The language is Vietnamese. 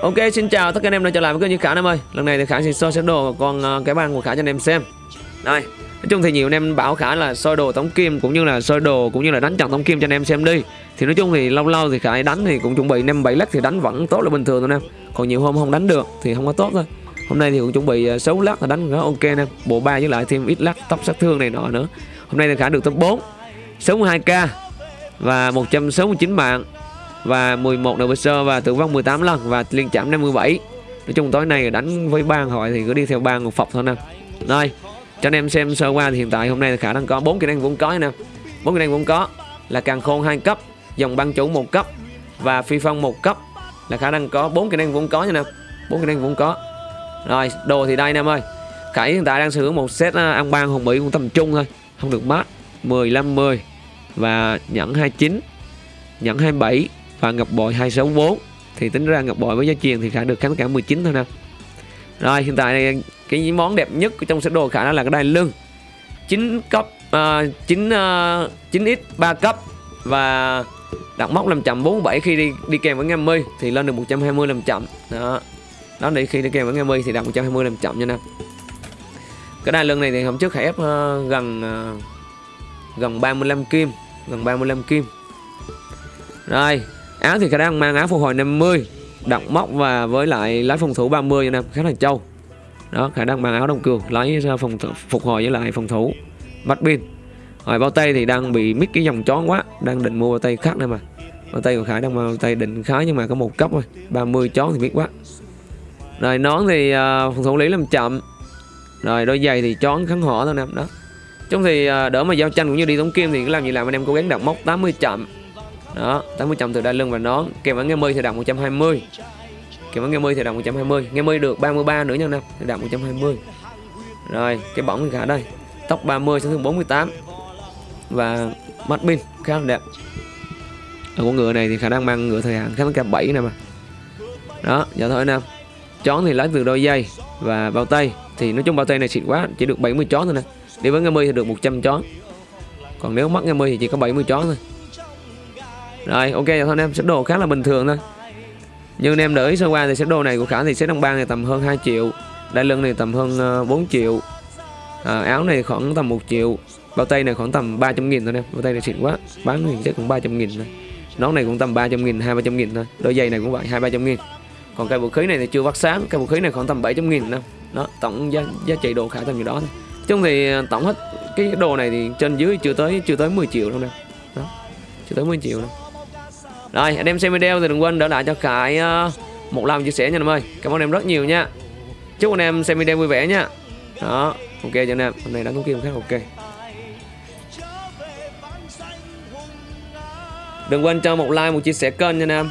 Ok, xin chào tất cả anh em đã trở lại với kênh như Khả em ơi. Lần này thì Khả sẽ soi xét đồ con ờ, cái bàn của Khả cho anh em xem. Đây, Nói chung thì nhiều anh em bảo Khả là soi đồ tống kim cũng như là soi đồ cũng như là đánh trận tống kim cho anh em xem đi. Thì nói chung thì lâu lâu thì Khả đánh thì cũng chuẩn bị 5 7 lắc thì đánh vẫn tốt là bình thường thôi anh em Còn nhiều hôm không đánh được thì không có tốt thôi. Hôm nay thì cũng chuẩn bị ờ, 6 lắc là đánh khá ok em Bộ ba với lại thêm ít lắc tóc sát thương này nọ nữa. Hôm nay thì Khả được top 4 62k và 169 mạng và 11 NPC và tử vong 18 lần và liên chạm 57 nói chung tối nay đánh với bang hỏi thì cứ đi theo bang một phọc thôi nè. Rồi, cho anh em xem sơ qua thì hiện tại hôm nay khả năng có bốn kỹ năng vốn có nè. Bốn kỹ năng vốn có là càng khôn hai cấp, dòng băng chủ một cấp và phi phong một cấp là khả năng có bốn kỹ năng vốn có nha nè. Bốn kỹ năng vốn có. Rồi, đồ thì đây em ơi. Khải hiện tại đang sử dụng một set à, ăn ban hồng mỹ cũng tầm trung thôi, không được mát. 15 10 và nhẫn 29 nhẫn 27 và ngọc bội 264 thì tính ra ngọc bội với giá truyền thì khả được kháng cả 19 thôi nè. Rồi hiện tại cái món đẹp nhất trong set đồ khả đó là cái đai lưng. 9 cấp uh, 9 uh, 9x 3 cấp. Và đặt móc 547 khi đi đi kèm với ngâm mi thì lên được 120 làm chậm. Đó. Đó để khi đi kèm với ngâm mi thì đặt 120 làm chậm nha nè. Cái đai lưng này thì hôm trước khả ép uh, gần uh, gần 35 kim gần 35 kim. Rồi áo thì khả năng mang áo phục hồi 50 động móc và với lại lái phòng thủ 30 cho nên khá là trâu. Đó khả năng mang áo đồng cường lấy ra ờ, phòng phục hồi với lại phòng thủ bắt pin rồi bao tay thì đang bị mít cái dòng chón quá đang định mua bao tay khác nữa mà. Bao tay của khải đang bao tay định khá nhưng mà có một cấp thôi 30 chón thì biết quá. Rồi nón thì uh, phòng thủ lý làm chậm. Rồi đôi giày thì chón kháng hỏa thôi nè đó. Trong thì uh, đỡ mà giao tranh cũng như đi tống kim thì cứ làm gì làm anh em cố gắng đặt mốc 80 chậm đó 80 chồng từ đai lưng và nón. Kèm với nghe mươi thì đạt 120 kèm với nghe mươi thì đạt 120 nghe mươi được 33 nữa nha nè, thì đạt 120 rồi, cái bỏng thì cả đây. Tóc 30 sẽ thương 48 và mắt pin khá là đẹp. Ở con ngựa này thì khả năng mang ngựa thời hạn khá là 7 nè mà. Đó giờ thôi nè. Chón thì lấy từ đôi dây và bao tay. Thì nói chung bao tay này xịn quá, chỉ được 70 chón thôi nè. Đi với nghe mươi thì được 100 chón. Còn nếu mất nghe mươi thì chỉ có 70 chón thôi rồi ok thôi anh em. Set đồ khá là bình thường thôi. Nhưng anh em để ý sơ qua thì set đồ này của khả thì set đồng bang này tầm hơn 2 triệu. Đai lưng này tầm hơn ờ, 4 triệu. À, áo này khoảng tầm 1 triệu. Bao tay này khoảng tầm 300 nghìn thôi em. Bao tay này xịn quá. Bán thì chắc cũng 300 nghìn thôi. Nón này cũng tầm 300 nghìn 200 nghìn thôi. Đôi giày này cũng vậy 200 nghìn. Còn cái vũ khí này thì chưa vắt sáng. Cái vũ khí này khoảng tầm 700 nghìn đâu đó tổng giá, giá trị đồ khả tầm gì đó thôi. Chung thì ờ, tổng hết cái đồ này thì trên dưới chưa tới chưa tới 10 triệu đâu nè đó chưa tới 10 triệu đâu rồi anh em xem video thì đừng quên đỡ lại cho Khải uh, một like chia sẻ nha anh ơi. Cảm ơn em rất nhiều nha. Chúc anh em xem video vui vẻ nha. Đó ok cho anh em. Hôm nay đánh có kim khác ok. Đừng quên cho một like một chia sẻ kênh nha anh em